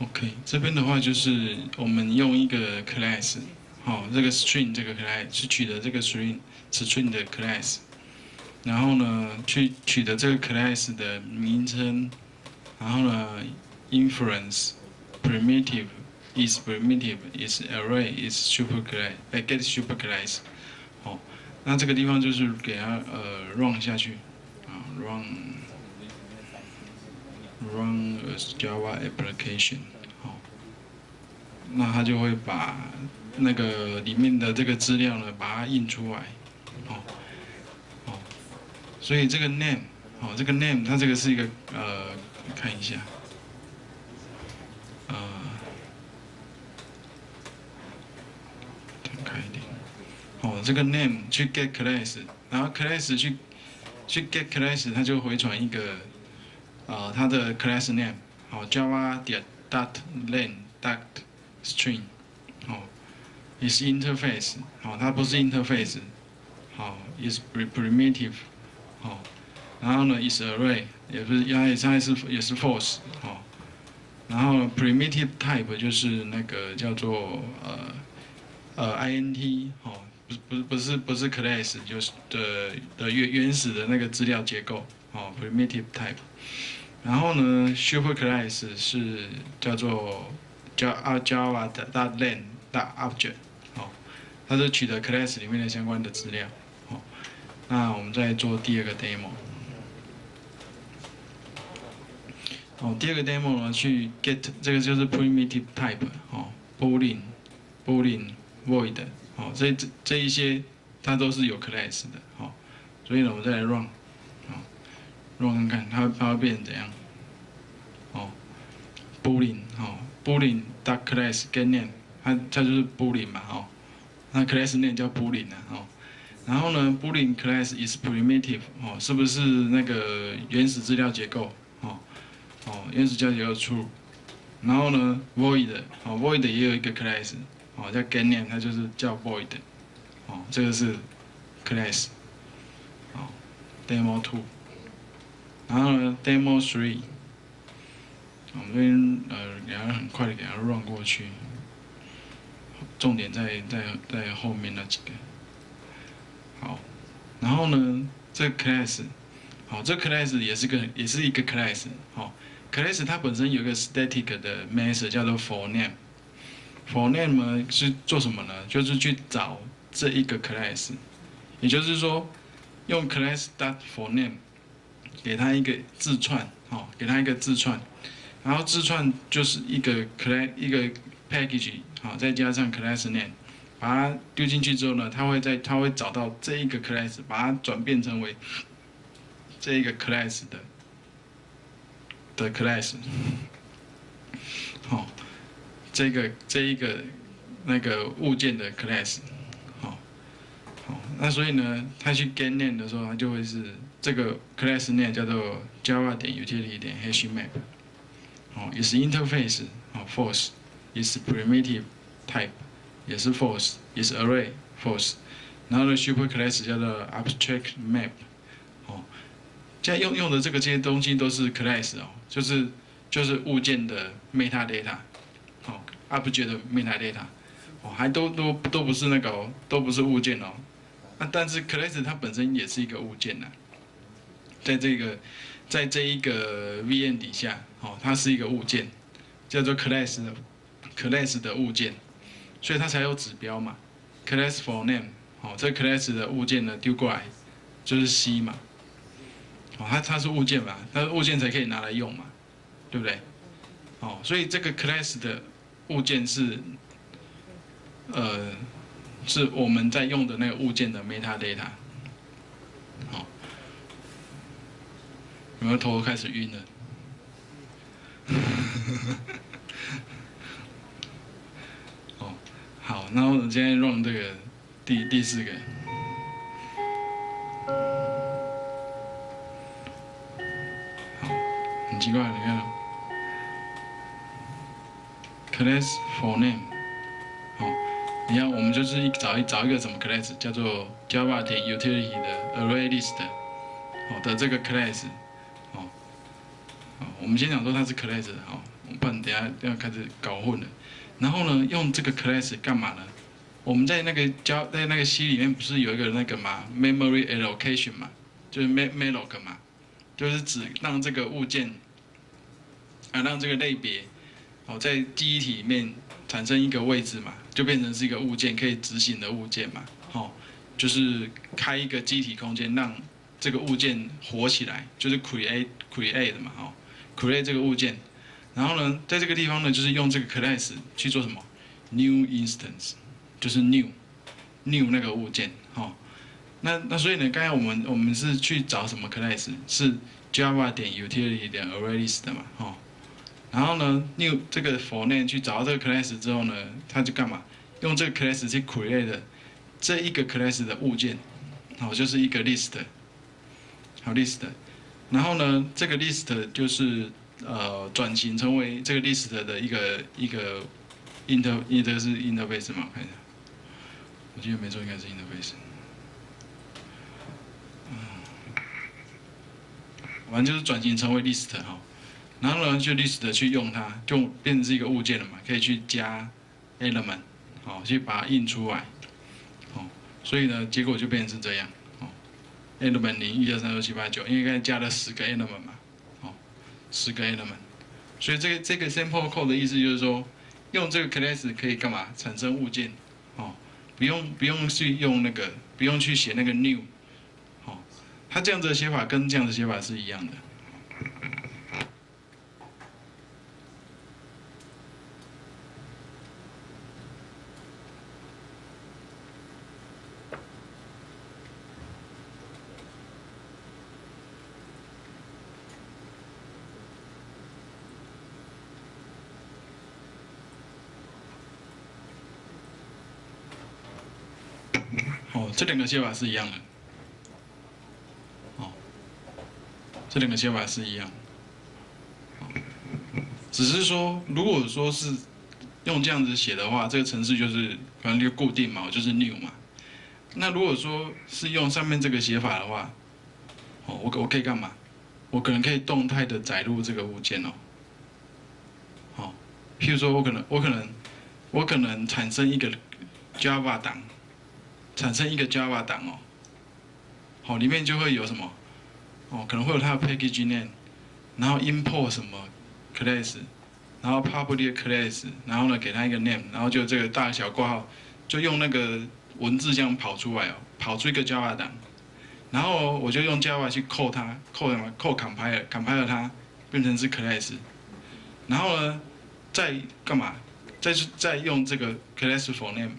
OK，这边的话就是我们用一个 class，好，这个 string 这个 class 是取得这个 string string 的 class，然后呢去取得这个 class 的名称，然后呢 inference primitive is primitive is array is super class，哎 get super class，好，那这个地方就是给它呃 run 下去，啊 run。Run a Java application，好，那它就会把那个里面的这个资料呢，把它印出来，好，好，所以这个 name，好，这个 name 它这个是一个呃，看一下，呃，点开一点，好，这个 name 去 get class，然后 class 去去 get class，它就回传一个。呃，它的 class name 好，java 点 dot len dot string 好，is interface 好，它不是 interface 好，is primitive 好，然后呢 is array 也不是，它也是也是 false 好，然后 primitive type 就是那个叫做呃呃 int 好，不不不是不是 class 就是的的原原始的那个资料结构哦，primitive type。然后呢，super class 是叫做叫 Java 的 len 大 object，好，它是取得 class 里面的相关的资料，好，那我们再做第二个 demo，好，第二个 demo 呢，去 get 这个就是 primitive type，好，boolean，boolean，void，好，这这这一些它都是有 class 的，好，所以呢，我们再来 run。Run 看看，它它会变成怎样？哦，boolean，哦，boolean dot class get name，它它就是 boolean 嘛，哦，那 class name 叫 boolean 啊，哦，然后呢，boolean class is primitive，哦，是不是那个原始资料结构？哦，哦，原始资料结构 true，然后呢，void，哦，void 也有一个 class，哦，叫 g a n a m 它就是叫 void，哦，这个是 class，哦，demo two。然后呢，demo three，我们这边呃，给它很快的给它 run 过去，重点在在在后面那几个。好，然后呢，这 class，好，这 class 也是个也是一个 class，好，class 它本身有一个 static 的 method 叫做 for name，for name 呢是做什么呢？就是去找这一个 class，也就是说，用 class dot for name。给它一个字串，好，给它一个字串，然后字串就是一个 class 一个 package，好，再加上 class name，把它丢进去之后呢，它会在它会找到这一个 class，把它转变成为这一个 class 的的 class，好，这个这一个那个物件的 class，好，好，那所以呢，它去 get name 的时候，它就会是。这个 class name 叫做 java 点 util 点 hashmap，哦，也是 interface，哦，false，也是 primitive type，也是 false，也是 array，false，然后呢 super class 叫做 abstract map，哦，现在用用的这个这些东西都是 class 哦，就是就是物件的 metadata，哦，object metadata，哦，还都都都不是那个哦，都不是物件哦，那但是 class 它本身也是一个物件呐。在这个，在这一个 VM 底下，哦，它是一个物件，叫做 class 的 class 的物件，所以它才有指标嘛，class for name，哦，这 class 的物件呢丢过来就是 C 嘛，哦，它它是物件嘛，它物件才可以拿来用嘛，对不对？哦，所以这个 class 的物件是，呃，是我们在用的那个物件的 metadata。有没有头开始晕了？哦，好，那我们今天用这个第第四个。好，很奇怪，你看，class for name，好，你看我们就是一找一找一个什么 class，叫做 Java 点 utility 的 array list，好的这个 class。我们先讲说它是 class，好，不然等下要开始搞混了。然后呢，用这个 class 干嘛呢？我们在那个教在那个 C 里面不是有一个那个嘛，memory allocation 嘛，就是 malloc 嘛，就是指让这个物件啊，让这个类别哦在记忆体里面产生一个位置嘛，就变成是一个物件可以执行的物件嘛，哦，就是开一个记忆体空间让这个物件活起来，就是 create create 嘛，哦，create 这个物件，然后呢，在这个地方呢，就是用这个 class 去做什么 new instance。就是 new new 那个物件，哈，那那所以呢，刚才我们我们是去找什么 class？是 java 点 utility 点 arraylist 的嘛，哈，然后呢，new 这个 for name 去找到这个 class 之后呢，它就干嘛？用这个 class 去 create 这一个 class 的物件，好，就是一个 list，好 list，然后呢，这个 list 就是呃转型成为这个 list 的一个一个 inter inter 是 interface 嘛，看一下。我记得没错，应该是 interface。反正就是转型成为 list 哈，然后呢就 list 去用它，就变成是一个物件了嘛，可以去加 element，好，去把它印出来，哦，所以呢结果就变成是这样，，element 零一二三四五六七八九，因为刚才加了十个 element 嘛，哦，十个 element，所以这个这个 simple code 的意思就是说，用这个 class 可以干嘛？产生物件。哦不用不用去用那个，不用去写那个 new，哦，它这样子的写法跟这样子写法是一样的。这两个写法是一样的，哦，这两个写法是一样，只是说，如果说是用这样子写的话，这个程式就是反正就固定嘛，我就是 new 嘛。那如果说是用上面这个写法的话，哦，我我可以干嘛？我可能可以动态的载入这个物件哦，好，譬如说我可能我可能我可能产生一个 Java 档。产生一个 Java 档哦，好，里面就会有什么，哦，可能会有它的 package name，然后 import 什么 class，然后 public class，然后呢给它一个 name，然后就这个大小括号，就用那个文字这样跑出来哦，跑出一个 Java 档，然后我就用 Java 去扣它，扣什么？扣 compiler，compiler 它变成是 class，然后呢再干嘛？再再用这个 class for name。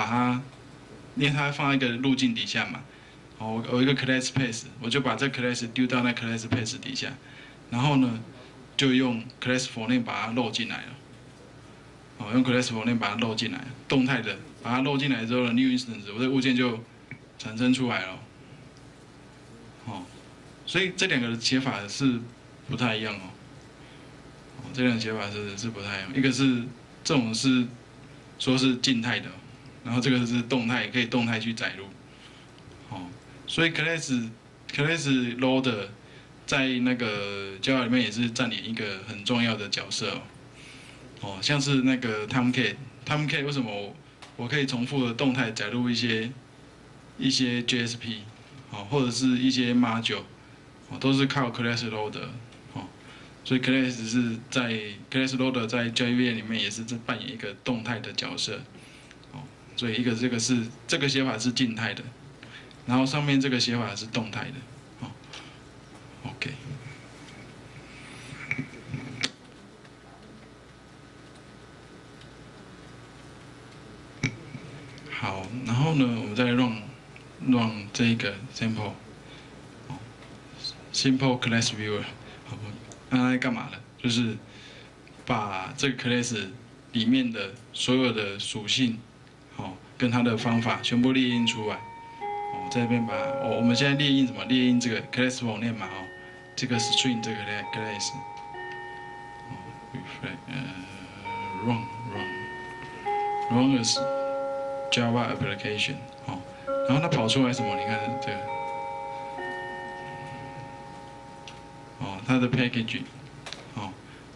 把它，因为它放在一个路径底下嘛，哦，我有一个 class path，我就把这 class 丢到那 class path 底下，然后呢，就用 class for name 把它漏进来了，哦，用 class for name 把它漏进来，动态的把它漏进来之后呢，new instance 我的物件就产生出来了，哦，所以这两个写法是不太一样哦，哦，这两个写法是是不太一样，一个是这种是说是静态的。然后这个是动态，可以动态去载入，哦，所以 class class loader 在那个 Java 里面也是占领一个很重要的角色哦，哦，像是那个 Tomcat，Tomcat 为什么我可以重复的动态载入一些一些 JSP，哦，或者是一些 module，哦，都是靠 class loader，哦，所以 class 是在 class loader 在 Java 里面也是在扮演一个动态的角色。所以一个这个是这个写法是静态的，然后上面这个写法是动态的，哦，OK，好，然后呢，我们再 run run 这个 sample，，simple class viewer，好不，那它干嘛的？就是把这个 class 里面的所有的属性。哦跟他的方法全部列印出来，哦，这边把哦，我们现在列印什么？列印这个 class for name 嘛，哦，这个 string 这个 class，哦，reflect，呃，run run run as Java application，哦，然后它跑出来什么？你看这个，哦，它的 package，哦，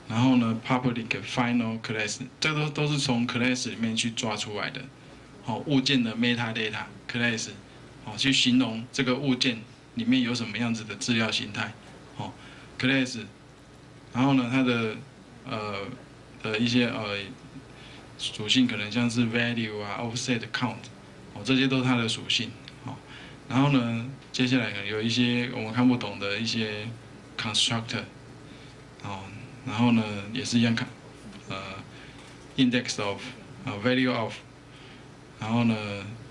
然后呢，public final class，这都都是从 class 里面去抓出来的。好，物件的 metadata class，好，去形容这个物件里面有什么样子的资料形态。好，class，然后呢，它的呃的一些呃属性可能像是 value 啊，offset count，哦，这些都是它的属性。好，然后呢，接下来可能有一些我们看不懂的一些 constructor，哦。然后呢，也是一样看，呃，index of，啊，value of，然后呢，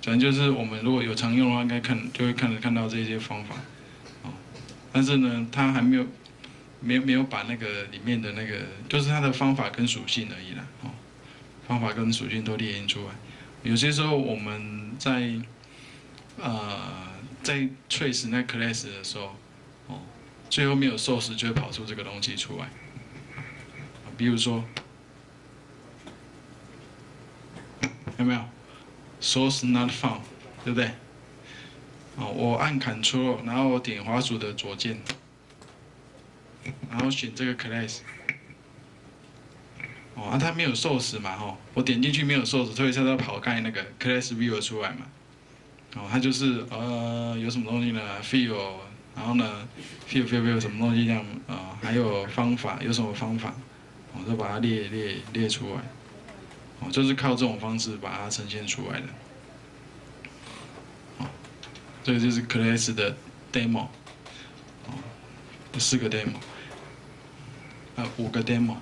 反正就是我们如果有常用的话，应该看就会看看到这些方法，哦，但是呢，它还没有，没有没有把那个里面的那个，就是它的方法跟属性而已啦，哦，方法跟属性都列印出来。有些时候我们在，呃，在 trace 那 class 的时候，哦，最后没有 source 就会跑出这个东西出来。比如说，有没有？Source not found，对不对？哦，我按 Ctrl，然后我点滑鼠的左键，然后选这个 class。哦，啊，它没有 source 嘛，吼，我点进去没有 source，所以它要跑开那个 class view 出来嘛。哦，它就是呃，有什么东西呢？Field，然后呢，Field，Field，Field，什么东西这样？啊，还有方法，有什么方法？我都把它列列列出来，就是靠这种方式把它呈现出来的，哦，这个就是 class 的 demo，哦，四个 demo，呃，五个 demo。